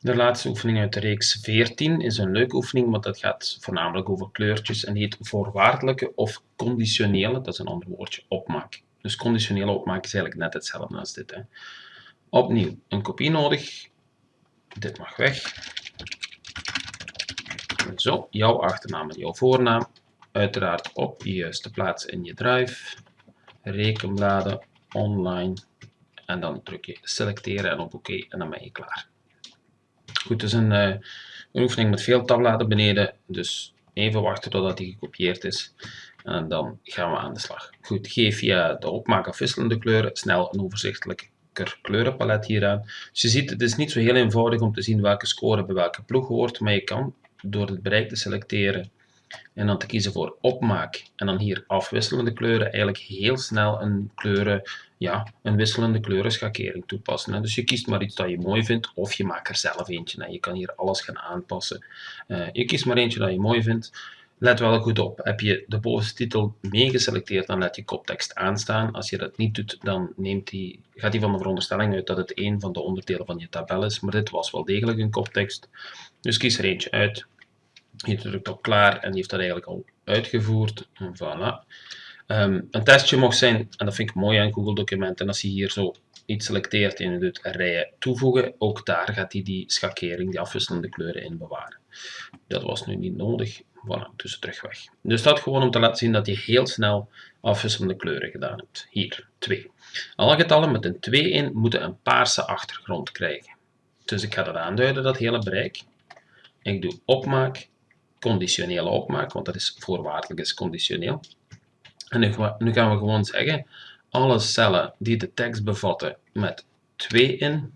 De laatste oefening uit de reeks 14 is een leuke oefening, want dat gaat voornamelijk over kleurtjes en heet voorwaardelijke of conditionele, dat is een ander woordje, opmaak. Dus conditionele opmaak is eigenlijk net hetzelfde als dit. Hè. Opnieuw een kopie nodig. Dit mag weg. Zo, jouw achternaam en jouw voornaam. Uiteraard op je juiste plaats in je drive. Rekenbladen, online. En dan druk je selecteren en op oké en dan ben je klaar. Goed, het is een, uh, een oefening met veel tabbladen beneden, dus even wachten totdat die gekopieerd is. En dan gaan we aan de slag. Goed, geef via de opmaak afwisselende kleuren snel een overzichtelijk kleurenpalet hier aan. Dus je ziet, het is niet zo heel eenvoudig om te zien welke score bij welke ploeg hoort, maar je kan door het bereik te selecteren en dan te kiezen voor opmaak en dan hier afwisselende kleuren eigenlijk heel snel een kleuren, ja, een wisselende kleurenschakering toepassen. Dus je kiest maar iets dat je mooi vindt of je maakt er zelf eentje. Je kan hier alles gaan aanpassen. Je kiest maar eentje dat je mooi vindt. Let wel goed op, heb je de bovenste titel meegeselecteerd, dan laat je koptekst aanstaan. Als je dat niet doet, dan neemt die, gaat hij van de veronderstelling uit dat het een van de onderdelen van je tabel is, maar dit was wel degelijk een koptekst. Dus kies er eentje uit, je drukt op klaar en die heeft dat eigenlijk al uitgevoerd. En voilà. Ehm, een testje mocht zijn, en dat vind ik mooi aan Google Documenten, als je hier zo iets selecteert en je doet rijen toevoegen, ook daar gaat hij die schakering, die afwisselende kleuren in bewaren. Dat was nu niet nodig, voilà, dus terug weg. Dus dat gewoon om te laten zien dat je heel snel afwisselende kleuren gedaan hebt. Hier, 2. Alle getallen met een 2 in moeten een paarse achtergrond krijgen. Dus ik ga dat aanduiden, dat hele bereik. Ik doe opmaak, conditionele opmaak, want dat is voorwaardelijk is conditioneel. En nu, nu gaan we gewoon zeggen, alle cellen die de tekst bevatten met 2 in,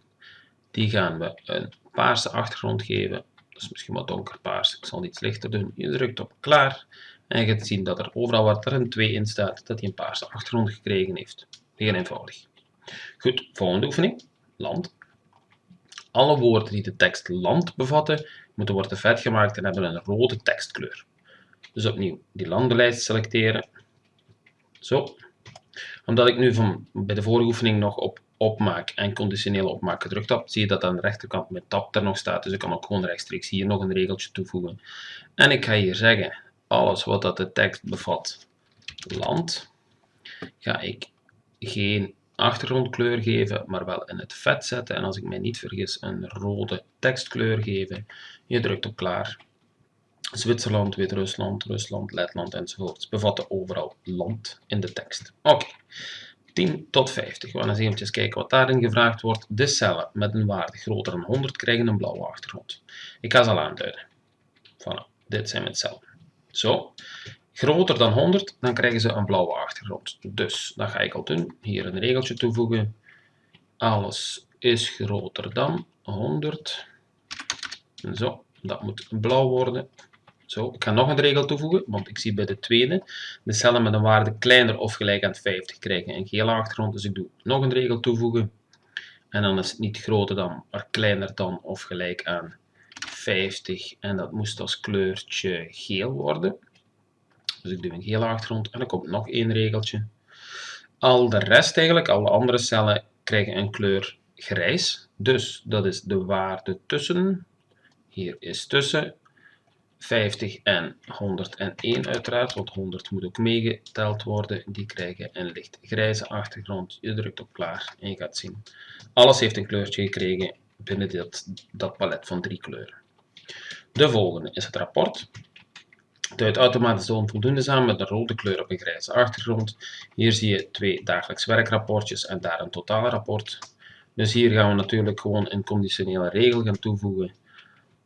die gaan we een paarse achtergrond geven. Is misschien wat donkerpaars, ik zal iets lichter doen. Je drukt op klaar en je gaat zien dat er overal waar er een 2 in staat, dat hij een paarse achtergrond gekregen heeft. Heel eenvoudig. Goed, volgende oefening, land. Alle woorden die de tekst land bevatten, moeten worden vet gemaakt en hebben een rode tekstkleur. Dus opnieuw die landenlijst selecteren. Zo. Omdat ik nu van, bij de vorige oefening nog op opmaak en conditionele opmaak gedrukt heb, zie je dat aan de rechterkant mijn tab er nog staat. Dus ik kan ook gewoon rechtstreeks hier nog een regeltje toevoegen. En ik ga hier zeggen, alles wat dat de tekst bevat, land, ga ik geen achtergrondkleur geven, maar wel in het vet zetten. En als ik mij niet vergis, een rode tekstkleur geven. Je drukt op klaar. Zwitserland, Wit-Rusland, Rusland, Letland enzovoort. bevatten overal land in de tekst. Oké. 10 tot 50. We gaan eens eventjes kijken wat daarin gevraagd wordt. De cellen met een waarde groter dan 100 krijgen een blauwe achtergrond. Ik ga ze al aanduiden. Voilà, dit zijn mijn cellen. Zo, groter dan 100, dan krijgen ze een blauwe achtergrond. Dus, dat ga ik al doen. Hier een regeltje toevoegen. Alles is groter dan 100. Zo, dat moet blauw worden. Zo, ik ga nog een regel toevoegen, want ik zie bij de tweede de cellen met een waarde kleiner of gelijk aan 50 krijgen een gele achtergrond. Dus ik doe nog een regel toevoegen. En dan is het niet groter dan, maar kleiner dan of gelijk aan 50. En dat moest als kleurtje geel worden. Dus ik doe een gele achtergrond en dan komt nog één regeltje. Al de rest eigenlijk, alle andere cellen, krijgen een kleur grijs. Dus dat is de waarde tussen. Hier is tussen 50 en 101 uiteraard, want 100 moet ook meegeteld worden. Die krijgen een licht grijze achtergrond. Je drukt op klaar en je gaat zien. Alles heeft een kleurtje gekregen binnen dit, dat palet van drie kleuren. De volgende is het rapport. Het automatisch de onvoldoende samen met een rode kleur op een grijze achtergrond. Hier zie je twee dagelijks werkrapportjes en daar een totaalrapport. Dus hier gaan we natuurlijk gewoon een conditionele regel gaan toevoegen.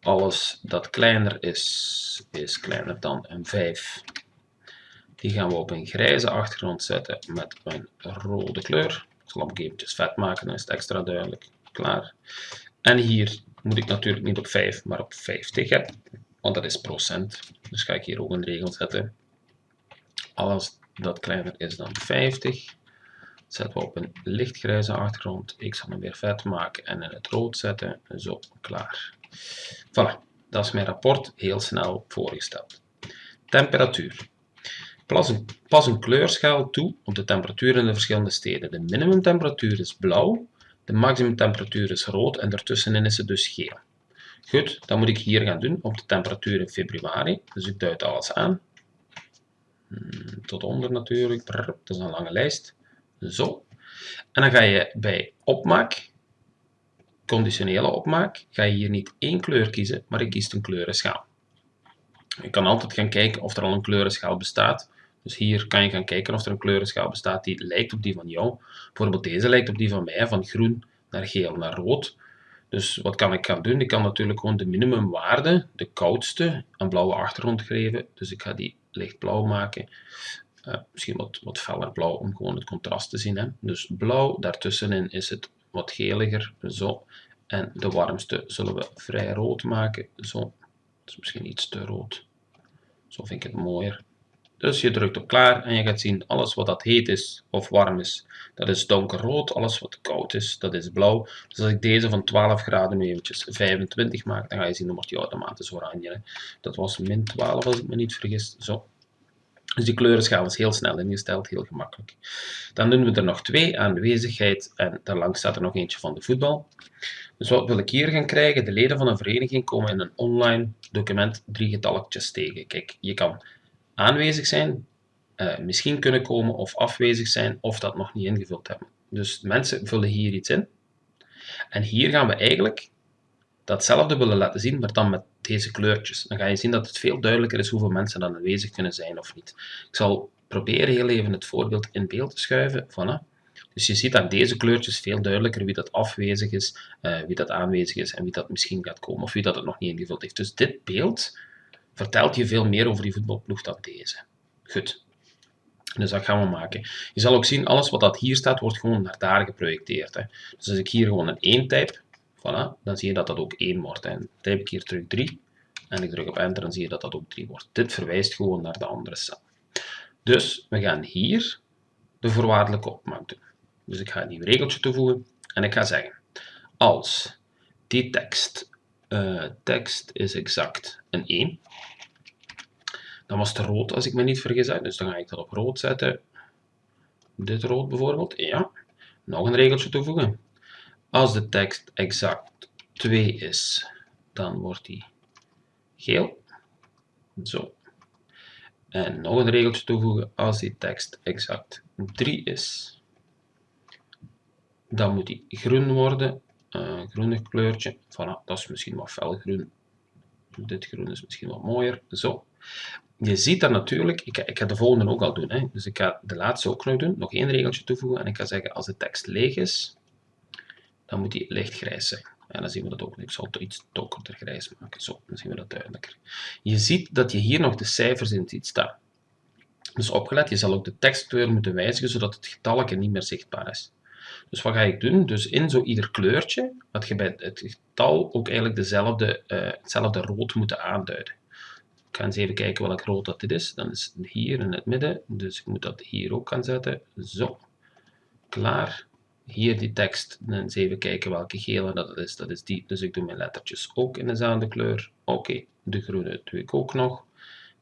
Alles dat kleiner is, is kleiner dan een 5. Die gaan we op een grijze achtergrond zetten met een rode kleur. Ik zal hem eventjes vet maken, dan is het extra duidelijk. Klaar. En hier moet ik natuurlijk niet op 5, maar op 50 hebben want dat is procent. Dus ga ik hier ook een regel zetten. Alles dat kleiner is dan 50, zetten we op een lichtgrijze achtergrond. Ik zal hem weer vet maken en in het rood zetten. Zo, klaar. Voilà, dat is mijn rapport heel snel voorgesteld. Temperatuur. Pas een, pas een kleurschaal toe op de temperatuur in de verschillende steden. De minimumtemperatuur is blauw, de maximumtemperatuur is rood en daartussenin is het dus geel. Goed, dan moet ik hier gaan doen op de temperatuur in februari. Dus ik duid alles aan. Hmm, tot onder natuurlijk. Dat is een lange lijst. Zo. En dan ga je bij opmaak, conditionele opmaak, ga je hier niet één kleur kiezen, maar ik kies een kleurenschaal. Je kan altijd gaan kijken of er al een kleurenschaal bestaat. Dus hier kan je gaan kijken of er een kleurenschaal bestaat die lijkt op die van jou. Bijvoorbeeld deze lijkt op die van mij, van groen naar geel naar rood. Dus wat kan ik gaan doen? Ik kan natuurlijk gewoon de minimumwaarde, de koudste, een blauwe achtergrond geven. Dus ik ga die lichtblauw maken. Uh, misschien wat, wat feller blauw om gewoon het contrast te zien. Hè. Dus blauw, daartussenin is het wat geliger, zo. En de warmste zullen we vrij rood maken, zo. Dat is misschien iets te rood. Zo vind ik het mooier. Dus je drukt op klaar en je gaat zien, alles wat dat heet is of warm is, dat is donkerrood. Alles wat koud is, dat is blauw. Dus als ik deze van 12 graden nu eventjes 25 maak, dan ga je zien, dan wordt die automatisch oranje. Dat was min 12 als ik me niet vergis. Zo. Dus die kleurenschaal is heel snel ingesteld, heel gemakkelijk. Dan doen we er nog twee, aanwezigheid en daarlangs staat er nog eentje van de voetbal. Dus wat wil ik hier gaan krijgen? De leden van een vereniging komen in een online document drie getalletjes tegen. Kijk, je kan aanwezig zijn, uh, misschien kunnen komen of afwezig zijn of dat nog niet ingevuld hebben. Dus mensen vullen hier iets in. En hier gaan we eigenlijk datzelfde willen laten zien, maar dan met deze kleurtjes. Dan ga je zien dat het veel duidelijker is hoeveel mensen dan aanwezig kunnen zijn of niet. Ik zal proberen heel even het voorbeeld in beeld te schuiven. Dus je ziet aan deze kleurtjes veel duidelijker wie dat afwezig is, uh, wie dat aanwezig is en wie dat misschien gaat komen of wie dat het nog niet ingevuld heeft. Dus dit beeld vertelt je veel meer over die voetbalploeg dan deze. Goed. Dus dat gaan we maken. Je zal ook zien, alles wat dat hier staat, wordt gewoon naar daar geprojecteerd. Hè. Dus als ik hier gewoon een 1 type, voilà, dan zie je dat dat ook 1 wordt. En type ik hier terug 3 en ik druk op enter, dan zie je dat dat ook 3 wordt. Dit verwijst gewoon naar de andere cel. Dus we gaan hier de voorwaardelijke opmaak doen. Dus ik ga een nieuw regeltje toevoegen en ik ga zeggen, als die tekst, uh, tekst is exact een 1, dan was het rood als ik me niet vergis. Dus dan ga ik dat op rood zetten. Dit rood bijvoorbeeld. Ja. Nog een regeltje toevoegen. Als de tekst exact 2 is, dan wordt die geel. Zo. En nog een regeltje toevoegen. Als die tekst exact 3 is, dan moet die groen worden. Uh, groenig kleurtje. Voilà, dat is misschien wat felgroen. Dit groen is misschien wat mooier. Zo je ziet dat natuurlijk, ik, ik ga de volgende ook al doen, hè. dus ik ga de laatste ook nog doen, nog één regeltje toevoegen en ik ga zeggen als de tekst leeg is, dan moet die lichtgrijs zijn. En dan zien we dat ook. Ik zal het iets donkerder grijs maken. Zo, dan zien we dat duidelijker. Je ziet dat je hier nog de cijfers in ziet staan. Dus opgelet, je zal ook de tekstkleur moeten wijzigen, zodat het getalletje niet meer zichtbaar is. Dus wat ga ik doen? Dus in zo ieder kleurtje, had je bij het getal ook eigenlijk dezelfde, uh, hetzelfde rood moeten aanduiden. Ik ga eens even kijken welk rood dat dit is. Dan is het hier in het midden. Dus ik moet dat hier ook gaan zetten. Zo. Klaar. Hier die tekst. Dan eens even kijken welke gele dat is. Dat is die. Dus ik doe mijn lettertjes ook in dezelfde kleur. Oké. De groene doe ik ook nog.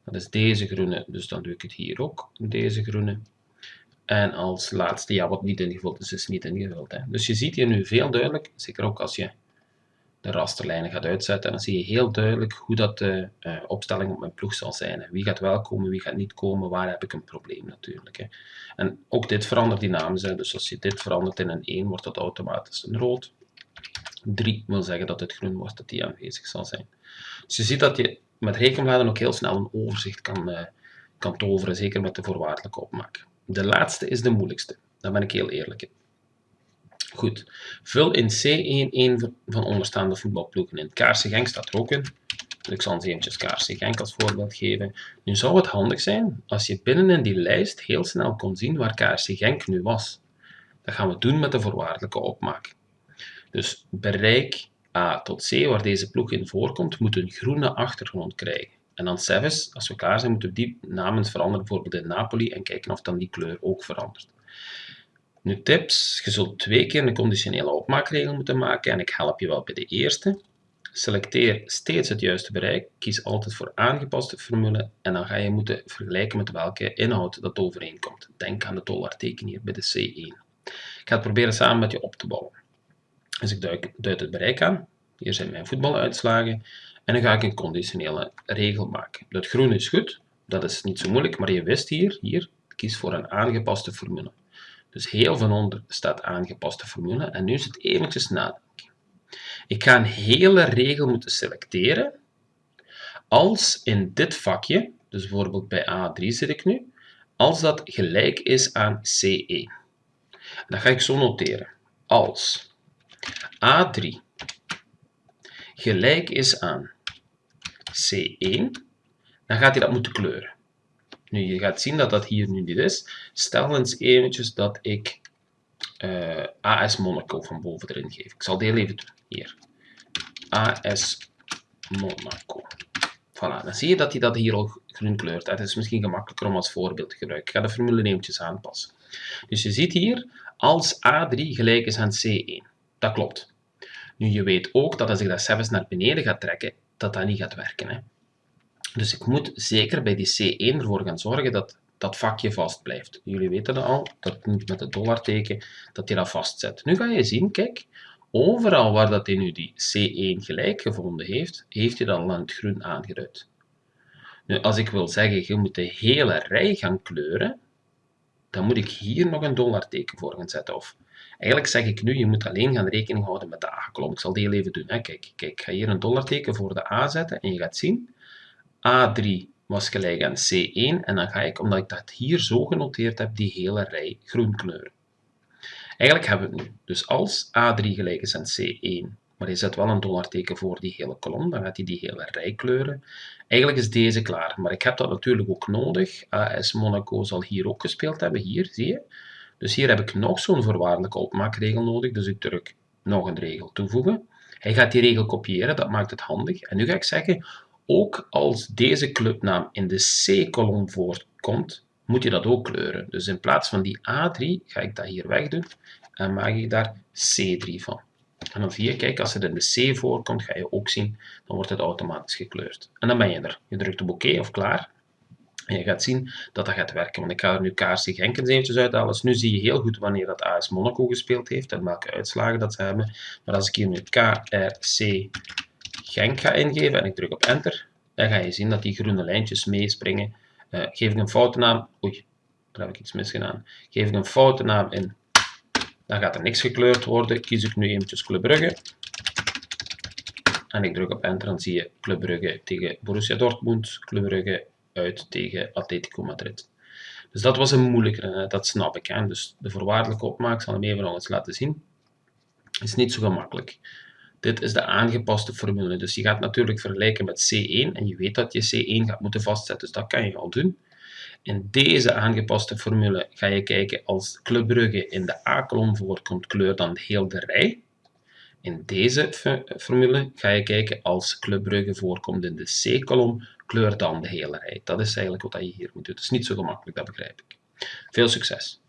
Dat is deze groene. Dus dan doe ik het hier ook. Deze groene. En als laatste, ja, wat niet ingevuld is, is niet ingevuld. Hè. Dus je ziet hier nu veel duidelijk, zeker ook als je de rasterlijnen gaat uitzetten. En dan zie je heel duidelijk hoe dat de uh, opstelling op mijn ploeg zal zijn. Wie gaat wel komen, wie gaat niet komen, waar heb ik een probleem natuurlijk. Hè. En ook dit verandert dynamisch. Hè. Dus als je dit verandert in een 1, wordt dat automatisch een rood. 3 wil zeggen dat het groen wordt, dat die aanwezig zal zijn. Dus je ziet dat je met rekenbladen ook heel snel een overzicht kan, uh, kan toveren, zeker met de voorwaardelijke opmaak. De laatste is de moeilijkste, daar ben ik heel eerlijk in. Goed, vul in C1 een van onderstaande voetbalploegen in. Kaarse Genk staat er ook in. ik zal eens eventjes Kaarse Genk als voorbeeld geven. Nu zou het handig zijn als je binnen in die lijst heel snel kon zien waar Kaarse Genk nu was. Dat gaan we doen met de voorwaardelijke opmaak. Dus bereik A tot C, waar deze ploeg in voorkomt, moet een groene achtergrond krijgen. En dan Sevis, als we klaar zijn, moeten we die namen veranderen, bijvoorbeeld in Napoli, en kijken of dan die kleur ook verandert. Nu tips, je zult twee keer een conditionele opmaakregel moeten maken en ik help je wel bij de eerste. Selecteer steeds het juiste bereik, kies altijd voor aangepaste formule en dan ga je moeten vergelijken met welke inhoud dat overeenkomt. Denk aan het dollarteken hier bij de C1. Ik ga het proberen samen met je op te bouwen. Dus ik duid het bereik aan. Hier zijn mijn voetbaluitslagen. En dan ga ik een conditionele regel maken. Dat groen is goed, dat is niet zo moeilijk, maar je wist hier, hier, kies voor een aangepaste formule. Dus heel van onder staat aangepaste formule. En nu is het eventjes nadenken. Ik ga een hele regel moeten selecteren als in dit vakje, dus bijvoorbeeld bij A3 zit ik nu, als dat gelijk is aan C1. Dan ga ik zo noteren. Als A3 gelijk is aan C1, dan gaat hij dat moeten kleuren. Nu, je gaat zien dat dat hier nu niet is. Stel eens eventjes dat ik uh, AS Monaco van boven erin geef. Ik zal deel even doen. Hier. AS Monaco. Voilà, dan zie je dat hij dat hier al groen kleurt. Het is misschien gemakkelijker om als voorbeeld te gebruiken. Ik ga de formule eventjes aanpassen. Dus je ziet hier, als A3 gelijk is aan C1. Dat klopt. Nu, je weet ook dat als ik dat zelfs naar beneden ga trekken, dat dat niet gaat werken. Hè? Dus ik moet zeker bij die C1 ervoor gaan zorgen dat dat vakje vast blijft. Jullie weten dat al, dat moet met het dollarteken, dat je dat vastzet. Nu ga je zien, kijk, overal waar dat hij nu die C1 gelijk gevonden heeft, heeft hij aan het groen aangeduid. Nu, als ik wil zeggen, je moet de hele rij gaan kleuren, dan moet ik hier nog een dollarteken voor gaan zetten. Of eigenlijk zeg ik nu, je moet alleen gaan rekening houden met de A-kolom. Ik zal die even doen. Hè. Kijk, kijk, ik ga hier een dollarteken voor de A zetten en je gaat zien, A3 was gelijk aan C1 en dan ga ik, omdat ik dat hier zo genoteerd heb, die hele rij groen kleuren. Eigenlijk hebben we het nu. Dus als A3 gelijk is aan C1, maar je zet wel een dollarteken voor die hele kolom, dan gaat hij die hele rij kleuren. Eigenlijk is deze klaar, maar ik heb dat natuurlijk ook nodig. AS Monaco zal hier ook gespeeld hebben, hier, zie je. Dus hier heb ik nog zo'n voorwaardelijke opmaakregel nodig, dus ik druk nog een regel toevoegen. Hij gaat die regel kopiëren, dat maakt het handig. En nu ga ik zeggen, ook als deze clubnaam in de C-kolom voorkomt, moet je dat ook kleuren. Dus in plaats van die A3 ga ik dat hier wegdoen en maak ik daar C3 van. En dan zie kijk, als het in de C voorkomt, ga je ook zien, dan wordt het automatisch gekleurd. En dan ben je er. Je drukt op oké of klaar. En je gaat zien dat dat gaat werken. Want ik ga er nu KRC Genk eens eventjes uithalen. Dus nu zie je heel goed wanneer dat AS Monaco gespeeld heeft en welke uitslagen dat ze hebben. Maar als ik hier nu KRC Genk ga ingeven en ik druk op enter, dan ga je zien dat die groene lijntjes meespringen. Uh, geef ik een foute naam, oei, daar heb ik iets misgedaan. Geef ik een foute naam in, dan gaat er niks gekleurd worden. Kies ik nu eventjes Club Brugge. En ik druk op enter, dan zie je Club Brugge tegen Borussia Dortmund, Club Brugge uit tegen Atletico Madrid. Dus dat was een moeilijkere, dat snap ik. Hè. Dus de voorwaardelijke opmaak, zal hem even nog eens laten zien, is niet zo gemakkelijk. Dit is de aangepaste formule. Dus je gaat natuurlijk vergelijken met C1 en je weet dat je C1 gaat moeten vastzetten. Dus dat kan je al doen. In deze aangepaste formule ga je kijken als Club Brugge in de A-kolom voorkomt, kleur dan heel de rij. In deze formule ga je kijken als Club Brugge voorkomt in de C-kolom, kleur dan de hele rij. Dat is eigenlijk wat je hier moet doen. Het is niet zo gemakkelijk, dat begrijp ik. Veel succes!